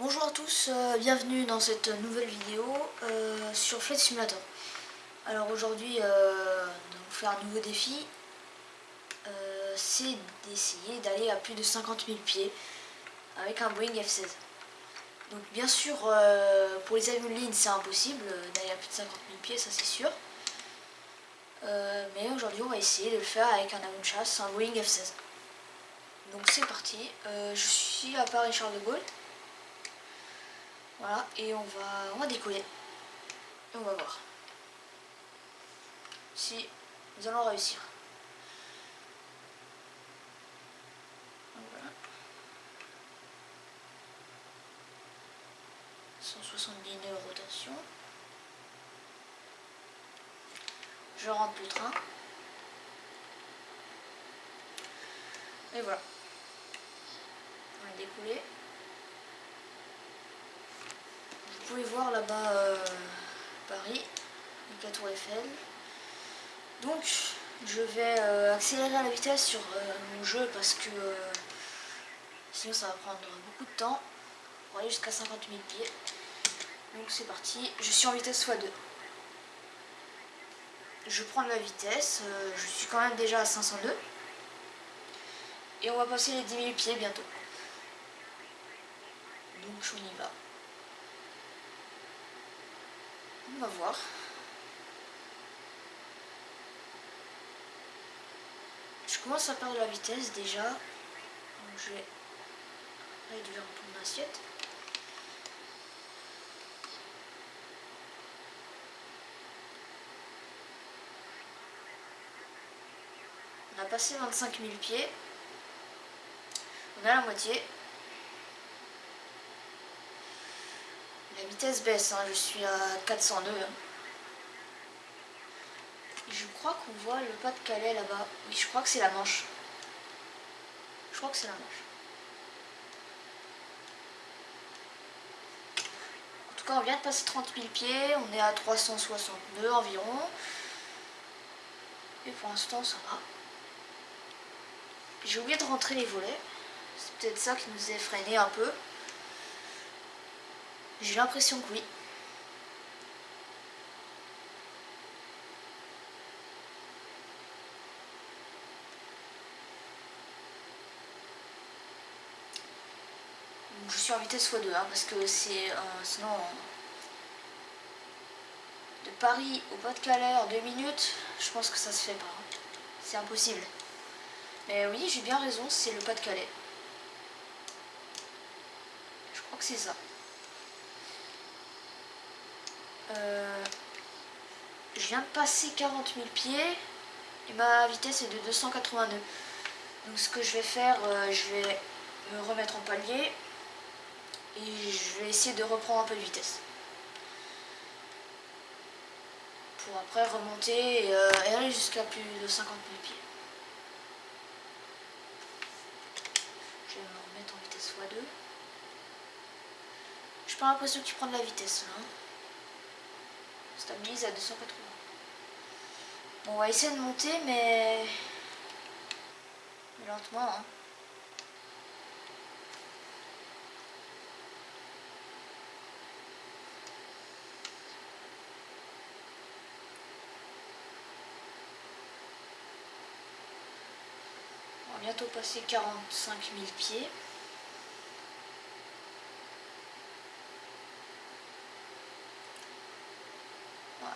Bonjour à tous, euh, bienvenue dans cette nouvelle vidéo euh, sur Flight Simulator. Alors aujourd'hui, euh, vous faire un nouveau défi, c'est d'essayer d'aller à plus de 50 000 pieds avec un Boeing F-16. Donc bien sûr, pour les avions de ligne, c'est impossible d'aller à plus de 50 000 pieds, ça c'est sûr. mais aujourd'hui, on va essayer de le faire avec un avion de chasse, un Boeing F-16. Donc c'est parti, je suis à Paris Charles de Gaulle. Voilà, et on va, on va décoller. Et on va voir si nous allons réussir. voilà. 170 nœuds rotation. Je rentre le train. Et voilà. On va décoller. Vous pouvez voir là-bas euh, Paris, la tour Eiffel. Donc je vais euh, accélérer la vitesse sur euh, mon jeu parce que sinon ça va prendre beaucoup de temps pour aller jusqu'à 50 000 pieds. Donc c'est parti, je suis en vitesse x2. Je prends de la vitesse, je suis quand même déjà à 502. Et on va passer les 10 000 pieds bientôt. Donc on y va. On va voir. Je commence à perdre la vitesse déjà. Donc je vais réduire un peu mon assiette. On a passé 25 000 pieds. On a la moitié. La vitesse baisse, hein, je suis à 402. Hein. Je crois qu'on voit le pas de Calais là-bas. Oui, je crois que c'est la Manche. Je crois que c'est la Manche. En tout cas, on vient de passer 30 000 pieds. On est à 362 environ. Et pour l'instant, ça va. J'ai oublié de rentrer les volets. C'est peut-être ça qui nous a freiné un peu. J'ai l'impression que oui. je suis en vitesse x2 hein, parce que c'est euh, sinon de Paris au Pas-de-Calais en deux minutes, je pense que ça se fait pas. C'est impossible. Mais oui, j'ai bien raison, c'est le Pas-de-Calais. Je crois que c'est ça. Euh, je viens de passer 40 000 pieds et ma vitesse est de 282. Donc ce que je vais faire, euh, je vais me remettre en palier et je vais essayer de reprendre un peu de vitesse. Pour après remonter et, euh, aller jusqu'à plus de 50 000 pieds. Je vais me remettre en vitesse x2. J'ai pas l'impression que tu prends de la vitesse là. Hein stabilise à 280. Bon, on va essayer de monter, mais, lentement. Hein. On va bientôt passer 45 000 pieds.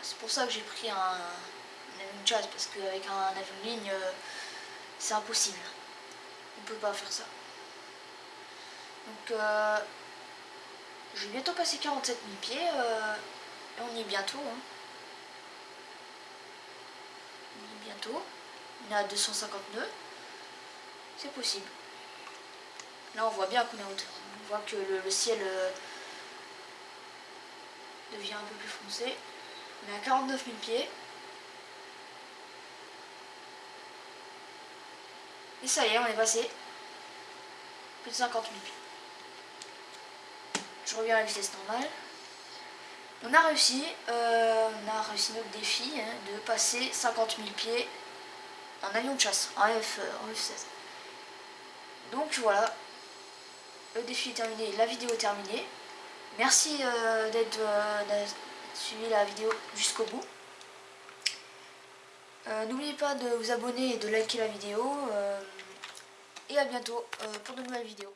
C'est pour ça que j'ai pris un, avion de chasse, parce qu'avec un, avion de ligne, euh, c'est impossible. On peut pas faire ça. Donc, euh, je vais bientôt passer 47 000 pieds, euh, et on y est bientôt. Hein. On y est bientôt. On est à 250 nœuds. C'est possible. Là, on voit bien qu'on est en hauteur. On voit que le ciel devient un peu plus foncé. On est à 49 000 pieds. Et ça y est, on est passé plus de 50 000 pieds. Je reviens à la vitesse normale. On a réussi, euh, on a réussi notre défi hein, de passer 50 000 pieds en avion de chasse, en, F, 16 Donc voilà, le défi est terminé, la vidéo est terminée. Merci d'être suivi la vidéo jusqu'au bout. N'oubliez pas de vous abonner et de liker la vidéo. et à bientôt pour de nouvelles vidéos.